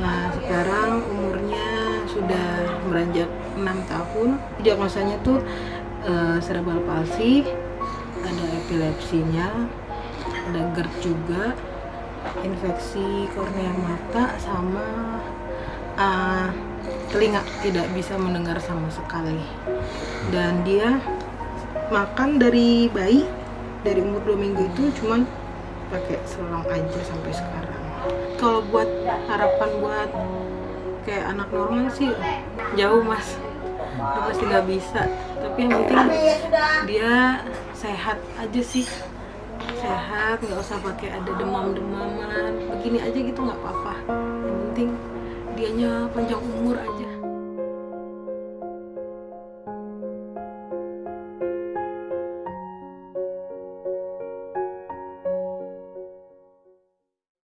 Nah, sekarang umurnya sudah beranjak 6 tahun. Diagnosanya tuh eh, cerebral palsy, ada epilepsinya, ada GERD juga, infeksi kornea mata sama eh, telinga tidak bisa mendengar sama sekali. Dan dia makan dari bayi dari umur 2 minggu itu cuman pakai selang aja sampai sekarang. Kalau buat harapan buat kayak anak normal sih jauh mas. Udah pasti nggak bisa. Tapi yang penting dia sehat aja sih. Sehat nggak usah pakai ada demam-demaman. Begini aja gitu nggak apa-apa. Yang penting dianya panjang umur aja